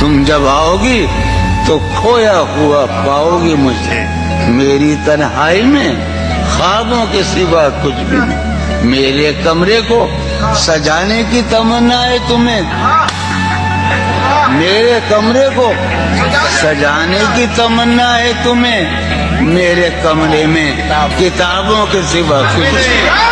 तुम जब आओगी तो खोया हुआ पाओगी मुझे। मेरी तन्हाई में ख्वाबों के सिवा कुछ भी नहीं। मेरे कमरे को सजाने की तमन्ना है तुम्हें। मेरे कमरे को सजाने की तमन्ना है तुम्हें। मेरे कमरे में किताबों के सिवा कुछ नहीं।